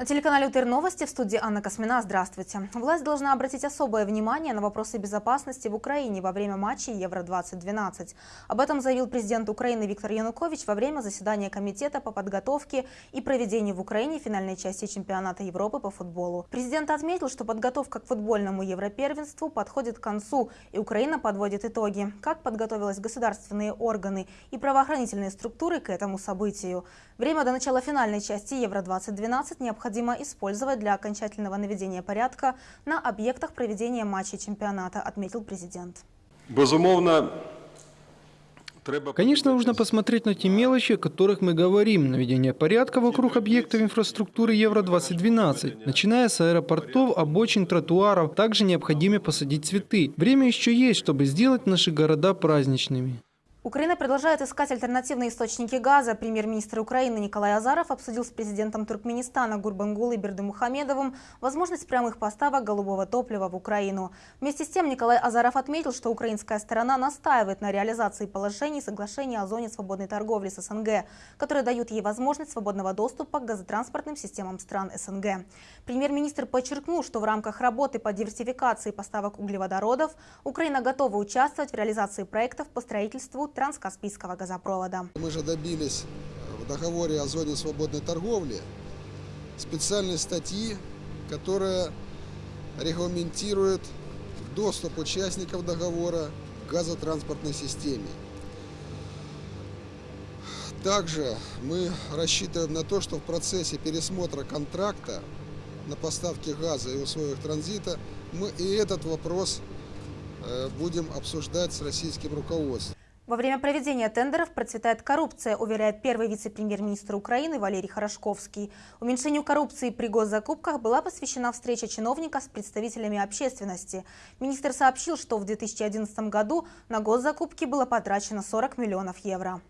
На телеканале УТР Новости в студии Анна Космина. Здравствуйте. Власть должна обратить особое внимание на вопросы безопасности в Украине во время матчей Евро-2012. Об этом заявил президент Украины Виктор Янукович во время заседания Комитета по подготовке и проведению в Украине финальной части чемпионата Европы по футболу. Президент отметил, что подготовка к футбольному Европервенству подходит к концу, и Украина подводит итоги. Как подготовились государственные органы и правоохранительные структуры к этому событию. Время до начала финальной части Евро-2012 необходимо необходимо использовать для окончательного наведения порядка на объектах проведения матчей чемпионата, отметил президент. Безумовно, Конечно, нужно посмотреть на те мелочи, о которых мы говорим. Наведение порядка вокруг объектов инфраструктуры Евро-2012. Начиная с аэропортов, обочин, тротуаров, также необходимо посадить цветы. Время еще есть, чтобы сделать наши города праздничными. Украина продолжает искать альтернативные источники газа. Премьер-министр Украины Николай Азаров обсудил с президентом Туркменистана Гурбангулой Бердымухамедовым возможность прямых поставок голубого топлива в Украину. Вместе с тем Николай Азаров отметил, что украинская сторона настаивает на реализации положений соглашения о зоне свободной торговли с СНГ, которые дают ей возможность свободного доступа к газотранспортным системам стран СНГ. Премьер-министр подчеркнул, что в рамках работы по диверсификации поставок углеводородов Украина готова участвовать в реализации проектов по строительству транскаспийского газопровода. Мы же добились в договоре о зоне свободной торговли специальной статьи, которая регламентирует доступ участников договора к газотранспортной системе. Также мы рассчитываем на то, что в процессе пересмотра контракта на поставки газа и условиях транзита мы и этот вопрос э, будем обсуждать с российским руководством. Во время проведения тендеров процветает коррупция, уверяет первый вице-премьер-министр Украины Валерий Хорошковский. Уменьшению коррупции при госзакупках была посвящена встреча чиновника с представителями общественности. Министр сообщил, что в 2011 году на госзакупки было потрачено 40 миллионов евро.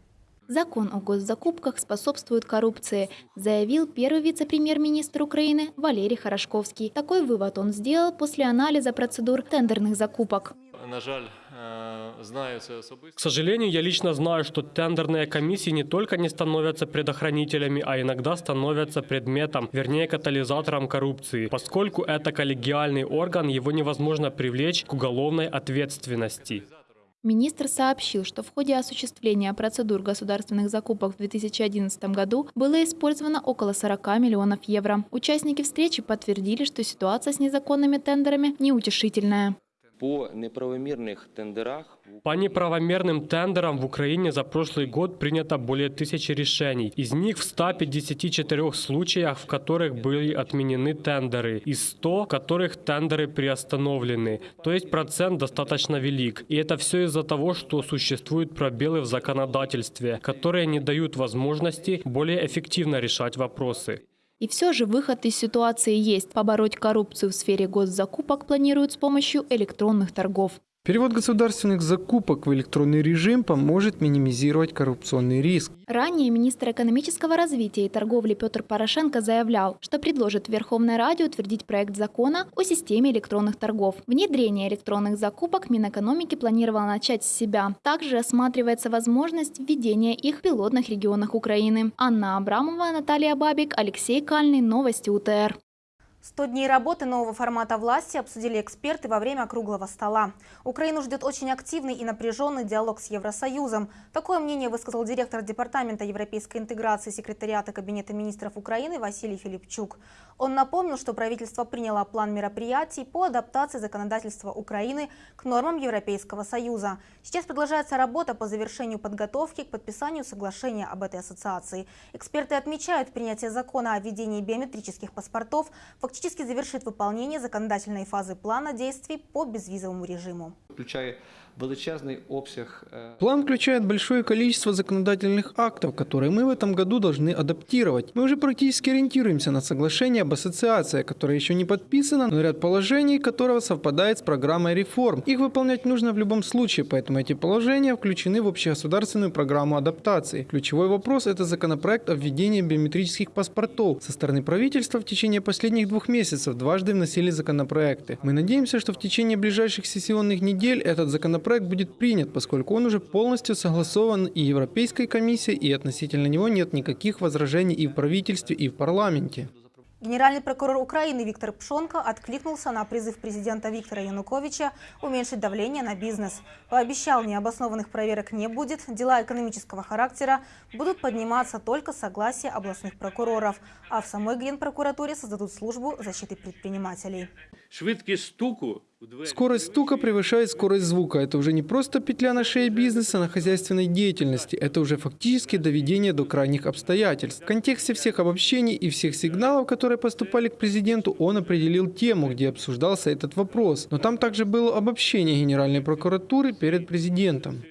Закон о госзакупках способствует коррупции, заявил первый вице-премьер-министр Украины Валерий Хорошковский. Такой вывод он сделал после анализа процедур тендерных закупок. На жаль. К сожалению, я лично знаю, что тендерные комиссии не только не становятся предохранителями, а иногда становятся предметом, вернее катализатором коррупции. Поскольку это коллегиальный орган, его невозможно привлечь к уголовной ответственности. Министр сообщил, что в ходе осуществления процедур государственных закупок в 2011 году было использовано около 40 миллионов евро. Участники встречи подтвердили, что ситуация с незаконными тендерами неутешительная. По неправомерных тендерах По неправомерным тендерам в Украине за прошлый год принято более тысячи решений. Из них в 154 случаях, в которых были отменены тендеры, и 100, в которых тендеры приостановлены. То есть процент достаточно велик. И это все из-за того, что существуют пробелы в законодательстве, которые не дают возможности более эффективно решать вопросы. И все же выход из ситуации есть. Побороть коррупцию в сфере госзакупок планируют с помощью электронных торгов. Перевод государственных закупок в электронный режим поможет минимизировать коррупционный риск. Ранее министр экономического развития и торговли Петр Порошенко заявлял, что предложит Верховной Раде утвердить проект закона о системе электронных торгов. Внедрение электронных закупок Минэкономики планировало начать с себя. Также рассматривается возможность введения их в пилотных регионах Украины. Анна Абрамова, Наталья Бабик, Алексей Кальный. Новости УТР. 100 дней работы нового формата власти обсудили эксперты во время круглого стола. Украину ждет очень активный и напряженный диалог с Евросоюзом. Такое мнение высказал директор Департамента европейской интеграции секретариата Кабинета министров Украины Василий Филипчук. Он напомнил, что правительство приняло план мероприятий по адаптации законодательства Украины к нормам Европейского Союза. Сейчас продолжается работа по завершению подготовки к подписанию соглашения об этой ассоциации. Эксперты отмечают, принятие закона о введении биометрических паспортов фактически завершит выполнение законодательной фазы плана действий по безвизовому режиму. Включая величезний обсяг. План включает большое количество законодательных актов, которые мы в этом году должны адаптировать. Мы уже практически ориентируемся на соглашение об ассоциации, которое еще не подписано, но ряд положений которого совпадает с программой реформ. Их выполнять нужно в любом случае, поэтому эти положения включены в общегосударственную программу адаптации. Ключевой вопрос – это законопроект о введении биометрических паспортов. Со стороны правительства в течение последних двух месяцев дважды вносили законопроекты. Мы надеемся, что в течение ближайших сессионных недель этот законопроект законопроект будет принят, поскольку он уже полностью согласован и Европейской комиссией, и относительно него нет никаких возражений и в правительстве, и в парламенте. Генеральный прокурор Украины Виктор Пшонко откликнулся на призыв президента Виктора Януковича уменьшить давление на бизнес. Пообещал, необоснованных проверок не будет, дела экономического характера будут подниматься только с согласия областных прокуроров, а в самой Генпрокуратуре создадут службу защиты предпринимателей. Швидкість стуку Скорость стука превышает скорость звука. Это уже не просто петля на шее бизнеса на хозяйственной деятельности. Это уже фактически доведение до крайних обстоятельств. В контексте всех обобщений и всех сигналов, которые поступали к президенту, он определил тему, где обсуждался этот вопрос. Но там также было обобщение Генеральной прокуратуры перед президентом.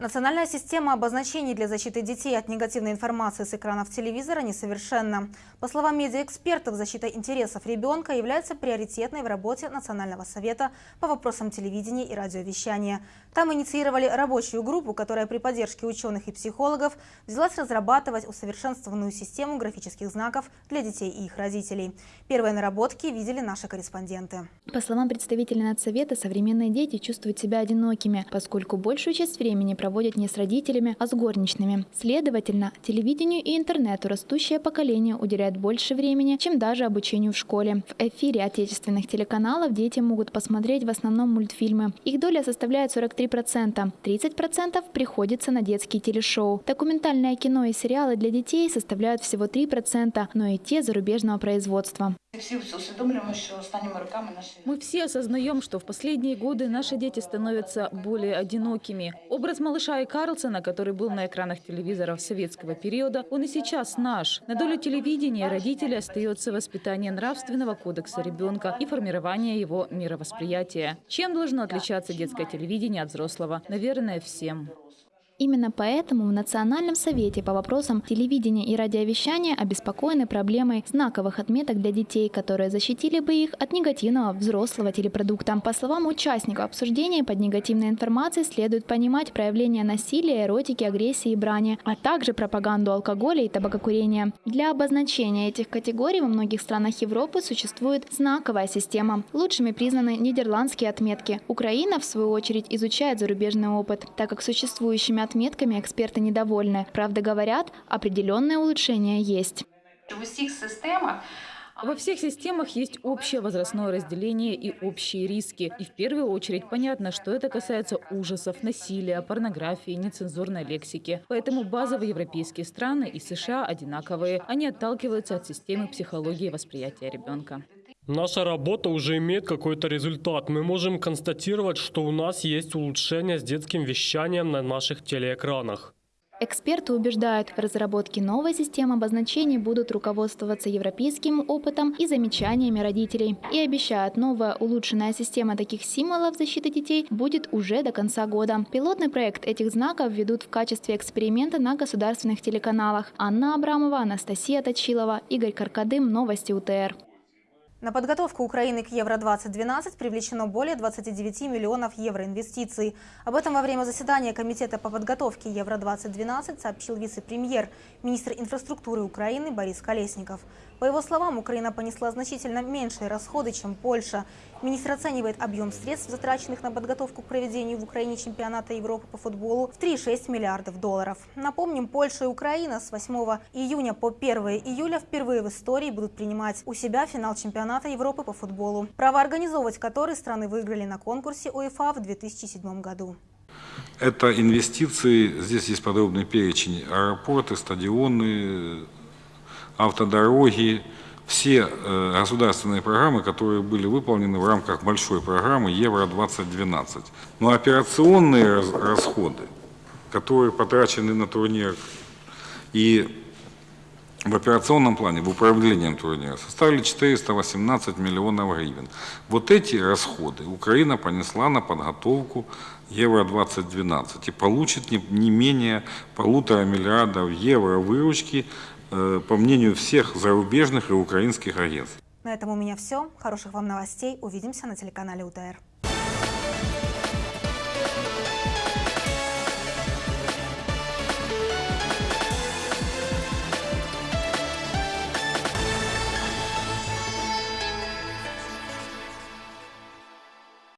Национальная система обозначений для защиты детей от негативной информации с экранов телевизора несовершенна. По словам медиаэкспертов, защита интересов ребенка является приоритетной в работе Национального совета по вопросам телевидения и радиовещания. Там инициировали рабочую группу, которая при поддержке ученых и психологов взялась разрабатывать усовершенствованную систему графических знаков для детей и их родителей. Первые наработки видели наши корреспонденты. По словам представителей Надсовета, современные дети чувствуют себя одинокими, поскольку большую часть времени проводят проводят не с родителями, а с горничными. Следовательно, телевидению и интернету растущее поколение уделяет больше времени, чем даже обучению в школе. В эфире отечественных телеканалов дети могут посмотреть в основном мультфильмы. Их доля составляет 43%. 30% приходится на детские телешоу. Документальное кино и сериалы для детей составляют всего 3%, но и те зарубежного производства. Мы все осознаем, что в последние годы наши дети становятся более одинокими. Образ малыша и Карлсона, который был на экранах телевизоров советского периода, он и сейчас наш. На долю телевидения родителей остается воспитание нравственного кодекса ребенка и формирование его мировосприятия. Чем должно отличаться детское телевидение от взрослого? Наверное, всем. Именно поэтому в Национальном совете по вопросам телевидения и радиовещания обеспокоены проблемой знаковых отметок для детей, которые защитили бы их от негативного взрослого телепродукта. По словам участников обсуждения, под негативной информацией следует понимать проявление насилия, эротики, агрессии и брани, а также пропаганду алкоголя и табакокурения. Для обозначения этих категорий во многих странах Европы существует знаковая система. Лучшими признаны нидерландские отметки. Украина, в свою очередь, изучает зарубежный опыт, так как существующими отметками эксперты недовольны. Правда, говорят, определенное улучшение есть. Во всех системах есть общее возрастное разделение и общие риски. И в первую очередь понятно, что это касается ужасов, насилия, порнографии, нецензурной лексики. Поэтому базовые европейские страны и США одинаковые. Они отталкиваются от системы психологии восприятия ребенка. Наша работа уже имеет какой-то результат. Мы можем констатировать, что у нас есть улучшение с детским вещанием на наших телеэкранах. Эксперты убеждают, в разработке новой системы обозначений будут руководствоваться европейским опытом и замечаниями родителей. И обещают, новая улучшенная система таких символов защиты детей будет уже до конца года. Пилотный проект этих знаков ведут в качестве эксперимента на государственных телеканалах. Анна Абрамова, Анастасия Точилова, Игорь Каркадым, Новости УТР. На подготовку Украины к Евро-2012 привлечено более 29 миллионов евро инвестиций. Об этом во время заседания Комитета по подготовке Евро-2012 сообщил вице-премьер, министр инфраструктуры Украины Борис Колесников. По его словам, Украина понесла значительно меньшие расходы, чем Польша. Министр оценивает объем средств, затраченных на подготовку к проведению в Украине чемпионата Европы по футболу в 3,6 миллиардов долларов. Напомним, Польша и Украина с 8 июня по 1 июля впервые в истории будут принимать у себя финал чемпионата Европы по футболу, право организовывать который страны выиграли на конкурсе УЕФА в 2007 году. Это инвестиции, здесь есть подробный перечень, аэропорты, стадионы, автодороги, все э, государственные программы, которые были выполнены в рамках большой программы Евро-2012. Но операционные расходы, которые потрачены на турнир и в операционном плане, в управлении турнира, составили 418 миллионов гривен. Вот эти расходы Украина понесла на подготовку Евро-2012 и получит не менее полутора миллиардов евро выручки по мнению всех зарубежных и украинских агентств. На этом у меня все. Хороших вам новостей. Увидимся на телеканале УТР.